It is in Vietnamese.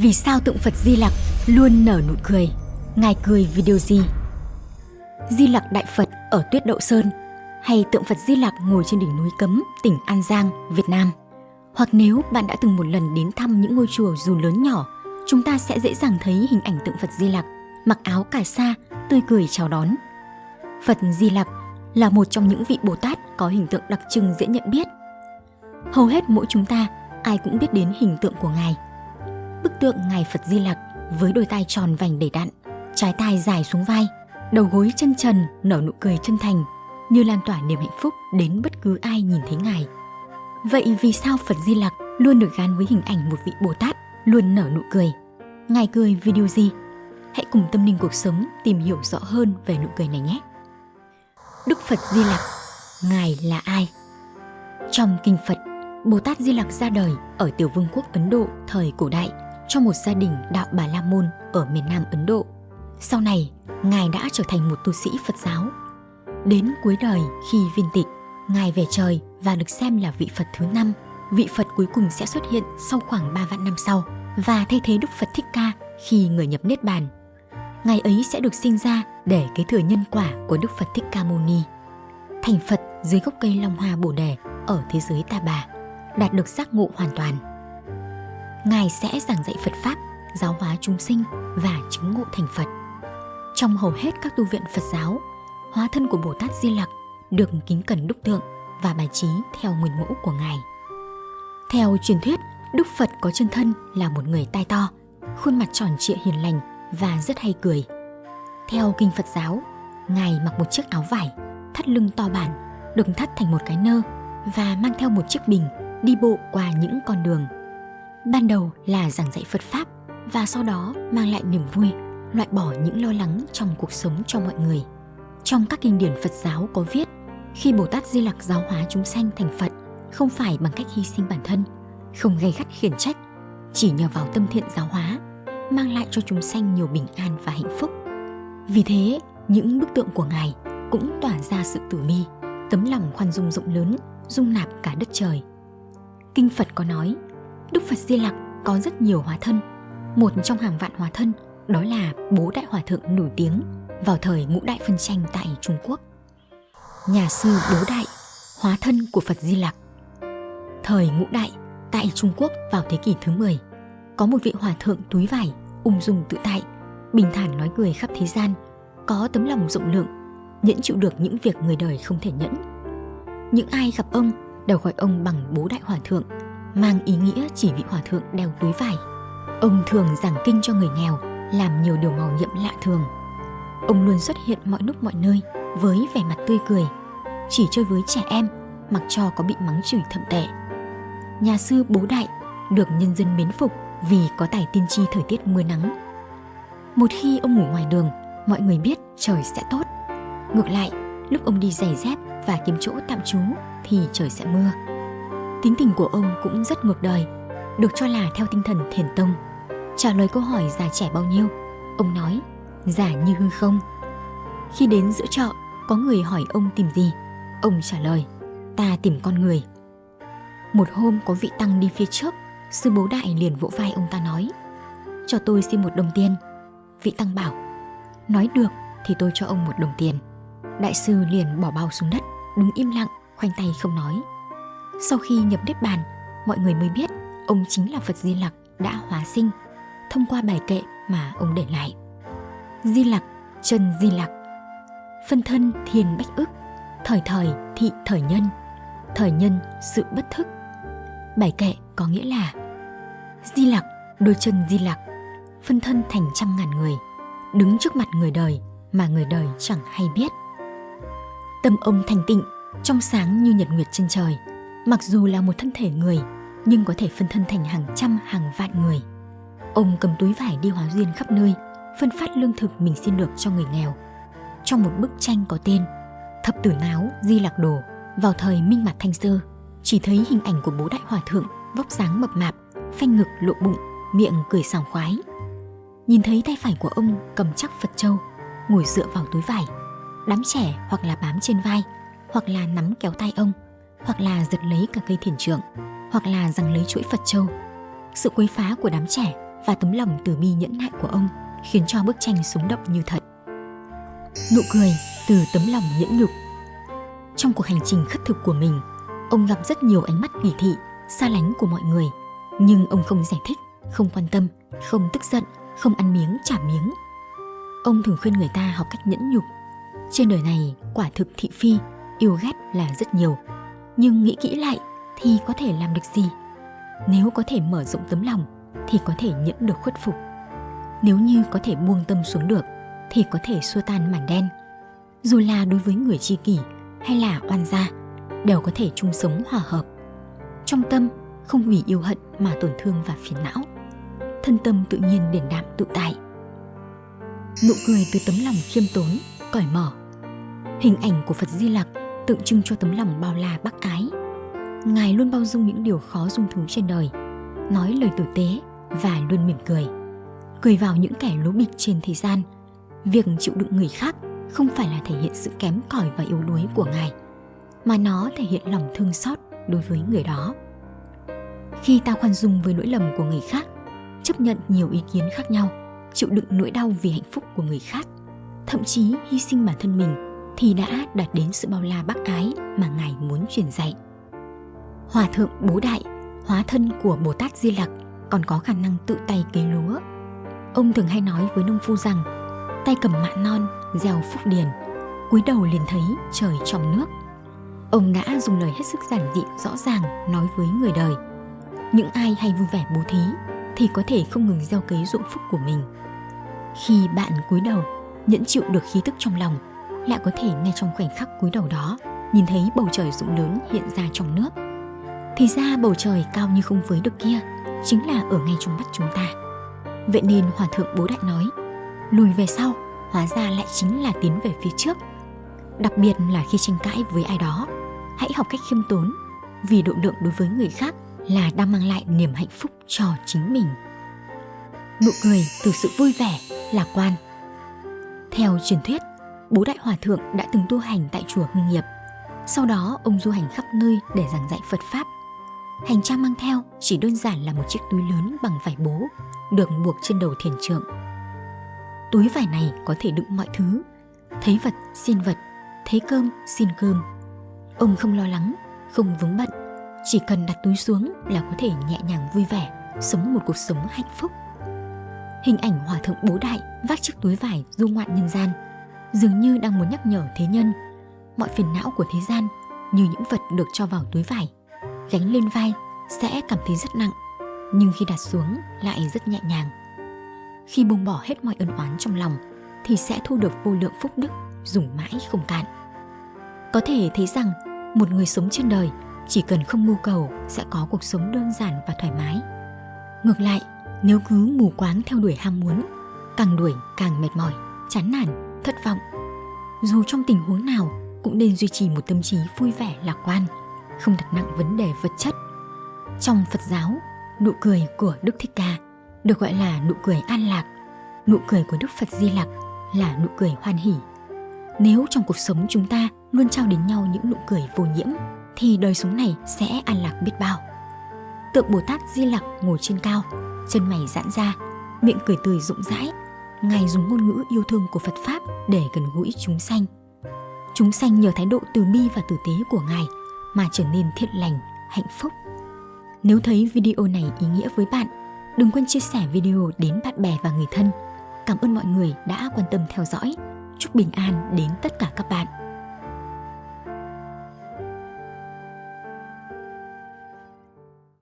Vì sao tượng Phật Di Lặc luôn nở nụ cười? Ngài cười vì điều gì? Di Lặc Đại Phật ở Tuyết Đậu Sơn hay tượng Phật Di Lặc ngồi trên đỉnh núi Cấm, tỉnh An Giang, Việt Nam. Hoặc nếu bạn đã từng một lần đến thăm những ngôi chùa dù lớn nhỏ, chúng ta sẽ dễ dàng thấy hình ảnh tượng Phật Di Lặc mặc áo cà sa, tươi cười chào đón. Phật Di Lặc là một trong những vị Bồ Tát có hình tượng đặc trưng dễ nhận biết. Hầu hết mỗi chúng ta ai cũng biết đến hình tượng của Ngài. Bức tượng Ngài Phật Di Lặc với đôi tai tròn vành đầy đặn, trái tai dài xuống vai, đầu gối chân trần nở nụ cười chân thành như lan tỏa niềm hạnh phúc đến bất cứ ai nhìn thấy Ngài. Vậy vì sao Phật Di Lặc luôn được gắn với hình ảnh một vị Bồ Tát luôn nở nụ cười? Ngài cười vì điều gì? Hãy cùng tâm linh cuộc sống tìm hiểu rõ hơn về nụ cười này nhé. Đức Phật Di Lặc, Ngài là ai? Trong kinh Phật, Bồ Tát Di Lặc ra đời ở Tiểu Vương quốc Ấn Độ thời cổ đại cho một gia đình đạo Bà La Môn ở miền Nam Ấn Độ. Sau này, Ngài đã trở thành một tu sĩ Phật giáo. Đến cuối đời khi viên tịch, Ngài về trời và được xem là vị Phật thứ năm. Vị Phật cuối cùng sẽ xuất hiện sau khoảng 3 vạn năm sau và thay thế Đức Phật Thích Ca khi người nhập Niết Bàn. Ngài ấy sẽ được sinh ra để kế thừa nhân quả của Đức Phật Thích Ca Mâu Ni. Thành Phật dưới gốc cây Long Hoa Bồ Đề ở thế giới Ta Bà, đạt được giác ngộ hoàn toàn. Ngài sẽ giảng dạy Phật Pháp, giáo hóa chúng sinh và chứng ngộ thành Phật. Trong hầu hết các tu viện Phật giáo, hóa thân của Bồ Tát Di Lặc được kính cẩn đúc tượng và bài trí theo nguyên mẫu của Ngài. Theo truyền thuyết, Đức Phật có chân thân là một người tai to, khuôn mặt tròn trịa hiền lành và rất hay cười. Theo kinh Phật giáo, Ngài mặc một chiếc áo vải, thắt lưng to bản, được thắt thành một cái nơ và mang theo một chiếc bình đi bộ qua những con đường. Ban đầu là giảng dạy Phật Pháp và sau đó mang lại niềm vui, loại bỏ những lo lắng trong cuộc sống cho mọi người. Trong các kinh điển Phật giáo có viết, khi Bồ Tát Di Lặc giáo hóa chúng sanh thành Phật, không phải bằng cách hy sinh bản thân, không gây gắt khiển trách, chỉ nhờ vào tâm thiện giáo hóa, mang lại cho chúng sanh nhiều bình an và hạnh phúc. Vì thế, những bức tượng của Ngài cũng tỏa ra sự tử bi, tấm lòng khoan dung rộng lớn, dung nạp cả đất trời. Kinh Phật có nói, Đức Phật Di Lặc có rất nhiều hóa thân. Một trong hàng vạn hóa thân đó là bố đại hòa thượng nổi tiếng vào thời ngũ đại phân tranh tại Trung Quốc. Nhà sư Bố Đại, hóa thân của Phật Di Lặc. Thời ngũ đại, tại Trung Quốc vào thế kỷ thứ 10, có một vị hòa thượng túi vải, ung dung tự tại, bình thản nói cười khắp thế gian, có tấm lòng rộng lượng, nhẫn chịu được những việc người đời không thể nhẫn. Những ai gặp ông đều gọi ông bằng bố đại hòa thượng, mang ý nghĩa chỉ vị hòa thượng đeo túi vải. Ông thường giảng kinh cho người nghèo, làm nhiều điều màu nhiệm lạ thường. Ông luôn xuất hiện mọi lúc mọi nơi với vẻ mặt tươi cười, chỉ chơi với trẻ em, mặc cho có bị mắng chửi thậm tệ. Nhà sư Bố Đại được nhân dân mến phục vì có tài tiên tri thời tiết mưa nắng. Một khi ông ngủ ngoài đường, mọi người biết trời sẽ tốt. Ngược lại, lúc ông đi giày dép và kiếm chỗ tạm trú thì trời sẽ mưa. Tính tình của ông cũng rất ngược đời, được cho là theo tinh thần thiền tông. Trả lời câu hỏi già trẻ bao nhiêu, ông nói, già như hư không. Khi đến giữa chợ, có người hỏi ông tìm gì, ông trả lời, ta tìm con người. Một hôm có vị tăng đi phía trước, sư bố đại liền vỗ vai ông ta nói, cho tôi xin một đồng tiền. Vị tăng bảo, nói được thì tôi cho ông một đồng tiền. Đại sư liền bỏ bao xuống đất, đứng im lặng, khoanh tay không nói. Sau khi nhập Niết Bàn, mọi người mới biết ông chính là Phật Di Lặc đã hóa sinh thông qua bài kệ mà ông để lại. Di Lặc, chân Di Lặc, phân thân thiên bách ức, thời thời thị thời nhân, thời nhân sự bất thức. Bài kệ có nghĩa là Di Lặc, đôi chân Di Lặc, phân thân thành trăm ngàn người, đứng trước mặt người đời mà người đời chẳng hay biết. Tâm ông thành tịnh, trong sáng như nhật nguyệt trên trời, mặc dù là một thân thể người nhưng có thể phân thân thành hàng trăm hàng vạn người. Ông cầm túi vải đi hóa duyên khắp nơi, phân phát lương thực mình xin được cho người nghèo. Trong một bức tranh có tên Thập tử náo Di Lạc Đồ vào thời Minh Mạt Thanh Sơ, chỉ thấy hình ảnh của bố đại hòa thượng vóc dáng mập mạp, phanh ngực lộ bụng, miệng cười sảng khoái. Nhìn thấy tay phải của ông cầm chắc Phật Châu, ngồi dựa vào túi vải. Đám trẻ hoặc là bám trên vai, hoặc là nắm kéo tay ông, hoặc là giật lấy cả cây thiền trượng, hoặc là giằng lấy chuỗi Phật Châu. Sự quấy phá của đám trẻ và tấm lòng từ bi nhẫn nại của ông khiến cho bức tranh sống động như thật. Nụ cười từ tấm lòng nhẫn nhục. Trong cuộc hành trình khất thực của mình, ông gặp rất nhiều ánh mắt kỳ thị, xa lánh của mọi người, nhưng ông không giải thích, không quan tâm, không tức giận, không ăn miếng trả miếng. Ông thường khuyên người ta học cách nhẫn nhục. Trên đời này, quả thực thị phi, yêu ghét là rất nhiều, nhưng nghĩ kỹ lại thì có thể làm được gì? Nếu có thể mở rộng tấm lòng thì có thể nhẫn được khuất phục. Nếu như có thể buông tâm xuống được thì có thể xua tan màn đen. Dù là đối với người tri kỷ hay là oan gia, đều có thể chung sống hòa hợp. Trong tâm không vì yêu hận mà tổn thương và phiền não. Thân tâm tự nhiên điển đạm tự tại. Nụ cười từ tấm lòng khiêm tốn, cởi mở. Hình ảnh của Phật Di Lặc tượng trưng cho tấm lòng bao la bác ái. Ngài luôn bao dung những điều khó dung thứ trên đời, nói lời tử tế và luôn mỉm cười. Cười vào những kẻ lố bịch trên thế gian. Việc chịu đựng người khác không phải là thể hiện sự kém cỏi và yếu đuối của Ngài, mà nó thể hiện lòng thương xót đối với người đó. Khi ta khoan dung với lỗi lầm của người khác, chấp nhận nhiều ý kiến khác nhau, chịu đựng nỗi đau vì hạnh phúc của người khác, thậm chí hy sinh bản thân mình thì đã đạt đến sự bao la bác ái mà Ngài muốn truyền dạy. Hòa thượng Bố Đại, hóa thân của Bồ Tát Di Lặc còn có khả năng tự tay cấy lúa. Ông thường hay nói với nông phu rằng tay cầm mạ non, gieo phúc điền, cúi đầu liền thấy trời trong nước. Ông đã dùng lời hết sức giản dị rõ ràng nói với người đời. Những ai hay vui vẻ bố thí thì có thể không ngừng gieo cấy ruộng phúc của mình. Khi bạn cúi đầu, nhẫn chịu được khí tức trong lòng lại có thể ngay trong khoảnh khắc cúi đầu đó nhìn thấy bầu trời rộng lớn hiện ra trong nước. Thì ra bầu trời cao như không với được kia chính là ở ngay trong mắt chúng ta. Vậy nên Hòa Thượng Bố Đại nói, lùi về sau, hóa ra lại chính là tiến về phía trước. Đặc biệt là khi tranh cãi với ai đó, hãy học cách khiêm tốn, vì độ lượng đối với người khác là đang mang lại niềm hạnh phúc cho chính mình. Nụ cười từ sự vui vẻ, lạc quan. Theo truyền thuyết, bố đại hòa thượng đã từng tu hành tại chùa Hưng Nghiệp. Sau đó ông du hành khắp nơi để giảng dạy Phật Pháp. Hành trang mang theo chỉ đơn giản là một chiếc túi lớn bằng vải bố, được buộc trên đầu thiền trượng. Túi vải này có thể đựng mọi thứ, thấy vật xin vật, thấy cơm xin cơm. Ông không lo lắng, không vướng bận, chỉ cần đặt túi xuống là có thể nhẹ nhàng vui vẻ, sống một cuộc sống hạnh phúc. Hình ảnh hòa thượng bố đại vác chiếc túi vải du ngoạn nhân gian – dường như đang muốn nhắc nhở thế nhân. Mọi phiền não của thế gian như những vật được cho vào túi vải, gánh lên vai sẽ cảm thấy rất nặng, nhưng khi đặt xuống lại rất nhẹ nhàng. Khi buông bỏ hết mọi ân oán trong lòng thì sẽ thu được vô lượng phúc đức dùng mãi không cạn. Có thể thấy rằng một người sống trên đời chỉ cần không mưu cầu sẽ có cuộc sống đơn giản và thoải mái. Ngược lại, nếu cứ mù quáng theo đuổi ham muốn, càng đuổi càng mệt mỏi, chán nản thất vọng. Dù trong tình huống nào cũng nên duy trì một tâm trí vui vẻ lạc quan, không đặt nặng vấn đề vật chất. Trong Phật giáo, nụ cười của Đức Thích Ca được gọi là nụ cười an lạc, nụ cười của Đức Phật Di Lặc là nụ cười hoan hỷ. Nếu trong cuộc sống chúng ta luôn trao đến nhau những nụ cười vô nhiễm, thì đời sống này sẽ an lạc biết bao. Tượng Bồ Tát Di Lặc ngồi trên cao, chân mày giãn ra, miệng cười tươi rộng rãi, Ngài dùng ngôn ngữ yêu thương của Phật Pháp để gần gũi chúng sanh. Chúng sanh nhờ thái độ từ bi và tử tế của Ngài mà trở nên thiện lành, hạnh phúc. Nếu thấy video này ý nghĩa với bạn, đừng quên chia sẻ video đến bạn bè và người thân. Cảm ơn mọi người đã quan tâm theo dõi. Chúc bình an đến tất cả các bạn.